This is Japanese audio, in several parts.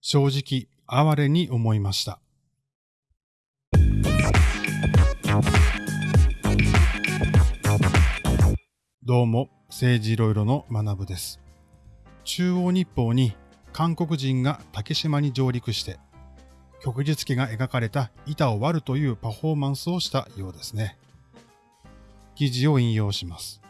正直哀れに思いました。どうも、政治いろいろの学部です。中央日報に韓国人が竹島に上陸して、旭日旗が描かれた板を割るというパフォーマンスをしたようですね。記事を引用します。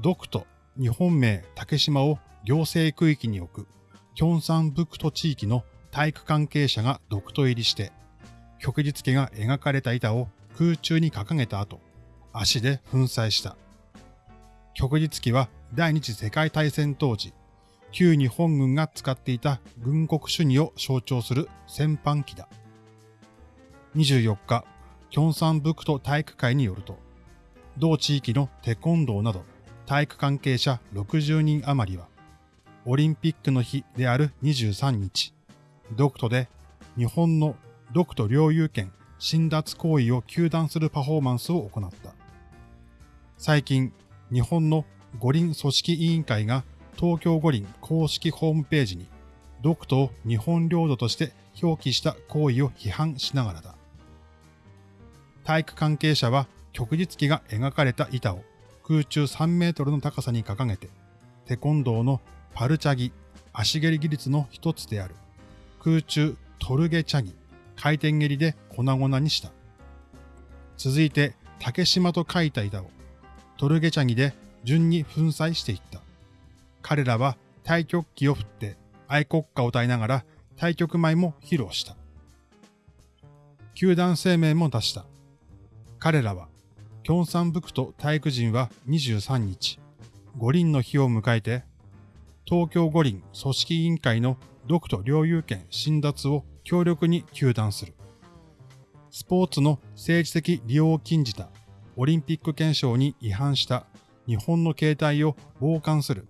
ドクト日本名竹島を行政区域に置くキョンサンブクト地域の体育関係者が独ト入りして、旭日家が描かれた板を空中に掲げた後、足で粉砕した。旭日旗は第二次世界大戦当時、旧日本軍が使っていた軍国主義を象徴する戦犯旗だ。24日、キョンサンブクト体育会によると、同地域のテコンドーなど体育関係者60人余りは、オリンピックの日である23日、ドクトで日本のドクト領有権侵奪行為を求断するパフォーマンスを行った。最近、日本の五輪組織委員会が東京五輪公式ホームページにドクトを日本領土として表記した行為を批判しながらだ。体育関係者は旭日旗が描かれた板を空中3メートルの高さに掲げて、テコンドーのパルチャギ、足蹴り技術の一つである空中トルゲチャギ、回転蹴りで粉々にした。続いて竹島と書いた板をトルゲチャギで順に粉砕していった。彼らは太極旗を振って愛国歌を歌いながら太極舞も披露した。球団声明も出した。彼らは、キョンサンブクト体育人は23日、五輪の日を迎えて東京五輪組織委員会の独と領有権侵奪を強力に求断する。スポーツの政治的利用を禁じたオリンピック憲章に違反した日本の形態を傍観する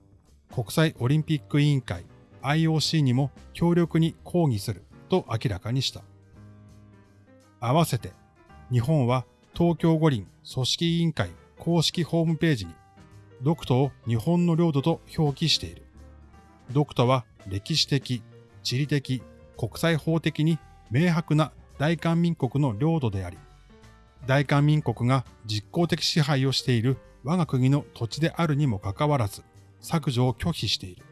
国際オリンピック委員会 IOC にも強力に抗議すると明らかにした。合わせて日本は東京五輪組織委員会公式ホームページに独島を日本の領土と表記している。ドクタは歴史的、地理的、国際法的に明白な大韓民国の領土であり、大韓民国が実効的支配をしている我が国の土地であるにもかかわらず、削除を拒否している。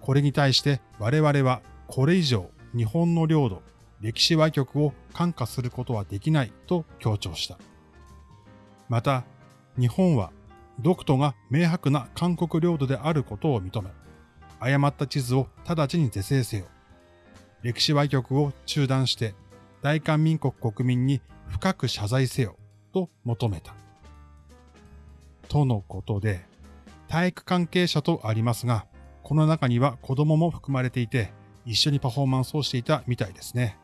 これに対して我々はこれ以上日本の領土、歴史歪曲を感化することはできないと強調した。また、日本は独島が明白な韓国領土であることを認め、誤った地図を直ちに是正せよ。歴史歪曲を中断して大韓民国国民に深く謝罪せよと求めた。とのことで、体育関係者とありますが、この中には子供も含まれていて、一緒にパフォーマンスをしていたみたいですね。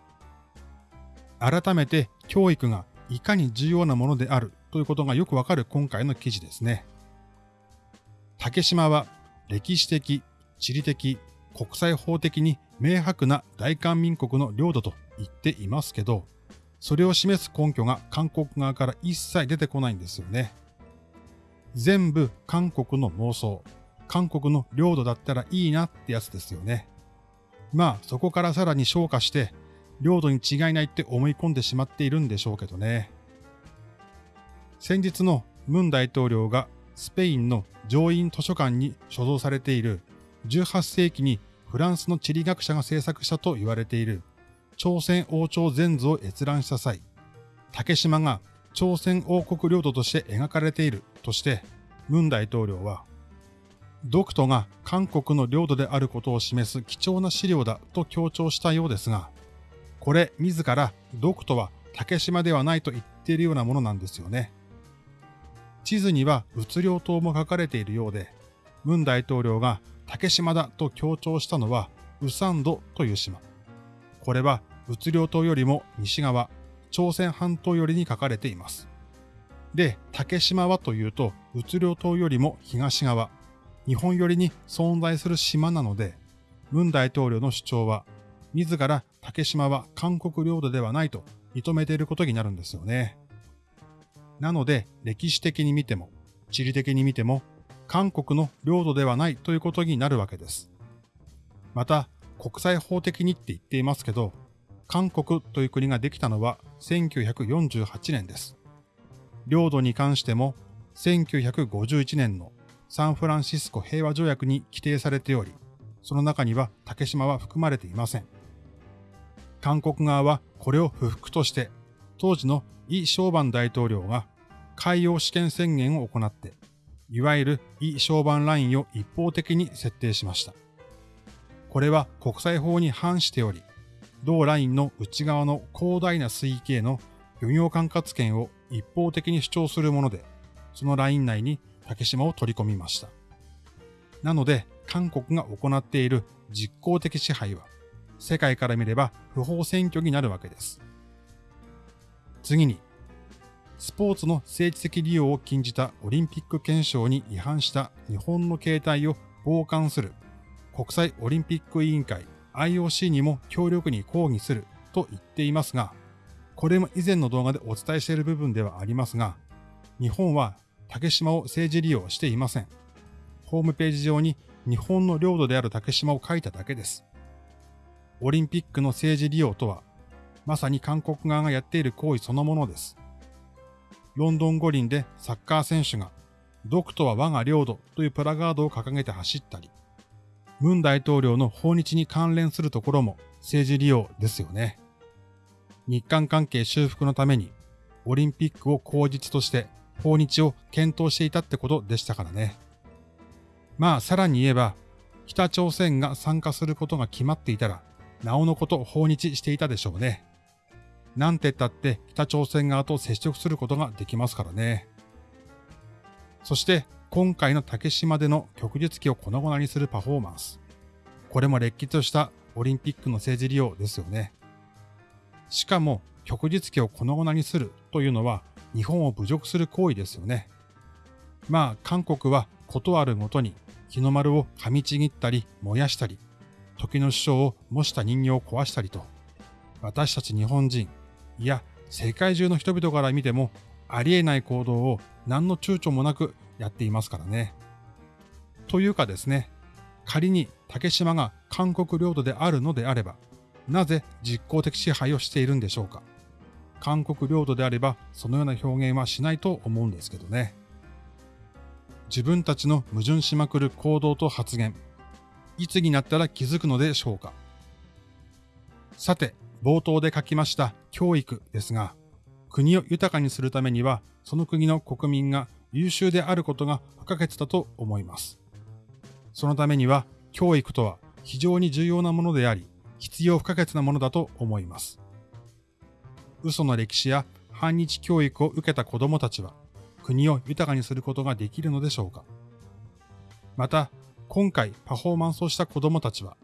改めて教育がいかに重要なものであるということがよくわかる今回の記事ですね。竹島は歴史的、地理的、国際法的に明白な大韓民国の領土と言っていますけど、それを示す根拠が韓国側から一切出てこないんですよね。全部韓国の妄想、韓国の領土だったらいいなってやつですよね。まあそこからさらに昇華して、領土に違いないって思い込んでしまっているんでしょうけどね。先日のムン大統領がスペインの上院図書館に所蔵されている18世紀にフランスの地理学者が制作したと言われている朝鮮王朝全図を閲覧した際、竹島が朝鮮王国領土として描かれているとして、ムン大統領は、ドクトが韓国の領土であることを示す貴重な資料だと強調したようですが、これ自らドクトは竹島ではないと言っているようなものなんですよね。地図には物量島も書かれているようで、ムン大統領が竹島だと強調したのは、ウサンドという島。これは、物量島よりも西側、朝鮮半島よりに書かれています。で、竹島はというと、物量島よりも東側、日本寄りに存在する島なので、文大統領の主張は、自ら竹島は韓国領土ではないと認めていることになるんですよね。なので、歴史的に見ても、地理的に見ても、韓国の領土ではないということになるわけです。また、国際法的にって言っていますけど、韓国という国ができたのは1948年です。領土に関しても1951年のサンフランシスコ平和条約に規定されており、その中には竹島は含まれていません。韓国側はこれを不服として、当時のイ・ショーバン大統領が海洋試験宣言を行って、いわゆるイ・ショーバンラインを一方的に設定しました。これは国際法に反しており、同ラインの内側の広大な水域への漁業管轄権を一方的に主張するもので、そのライン内に竹島を取り込みました。なので、韓国が行っている実効的支配は、世界から見れば不法占拠になるわけです。次に、スポーツの政治的利用を禁じたオリンピック憲章に違反した日本の形態を傍観する国際オリンピック委員会 IOC にも強力に抗議すると言っていますが、これも以前の動画でお伝えしている部分ではありますが、日本は竹島を政治利用していません。ホームページ上に日本の領土である竹島を書いただけです。オリンピックの政治利用とは、まさに韓国側がやっている行為そのものです。ロンドン五輪でサッカー選手が、独とは我が領土というプラガードを掲げて走ったり、文大統領の訪日に関連するところも政治利用ですよね。日韓関係修復のためにオリンピックを口実として訪日を検討していたってことでしたからね。まあさらに言えば、北朝鮮が参加することが決まっていたら、なおのこと訪日していたでしょうね。なんて言ったって北朝鮮側と接触することができますからね。そして今回の竹島での旭日旗を粉々にするパフォーマンス。これも歴史としたオリンピックの政治利用ですよね。しかも、旭日旗を粉々にするというのは日本を侮辱する行為ですよね。まあ、韓国はことあるごとに日の丸を噛みちぎったり燃やしたり、時の首相を模した人形を壊したりと、私たち日本人、いや世界中の人々から見てもありえない行動を何の躊躇もなくやっていますからね。というかですね、仮に竹島が韓国領土であるのであれば、なぜ実効的支配をしているんでしょうか。韓国領土であれば、そのような表現はしないと思うんですけどね。自分たちの矛盾しまくる行動と発言、いつになったら気づくのでしょうか。さて、冒頭で書きました教育ですが、国を豊かにするためには、その国の国民が優秀であることが不可欠だと思います。そのためには教育とは非常に重要なものであり、必要不可欠なものだと思います。嘘の歴史や反日教育を受けた子供たちは国を豊かにすることができるのでしょうかまた、今回パフォーマンスをした子供たちは、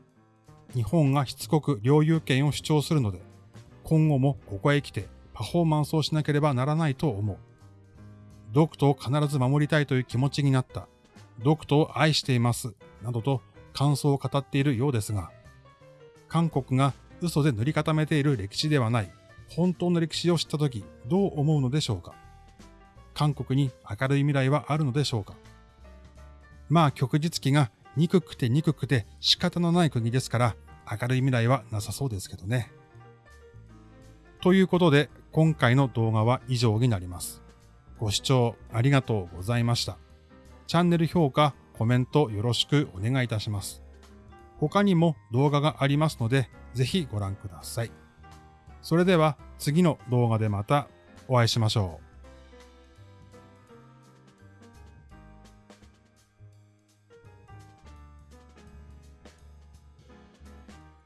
日本がしつこく領有権を主張するので、今後もここへ来てパフォーマンスをしなければならないと思う。ドクトを必ず守りたいという気持ちになった。ドクトを愛しています。などと感想を語っているようですが、韓国が嘘で塗り固めている歴史ではない本当の歴史を知ったときどう思うのでしょうか韓国に明るい未来はあるのでしょうかまあ旭日旗が憎くて憎くて仕方のない国ですから明るい未来はなさそうですけどね。ということで今回の動画は以上になります。ご視聴ありがとうございました。チャンネル評価、コメントよろしくお願いいたします。他にも動画がありますので、ぜひご覧ください。それでは次の動画でまたお会いしましょう。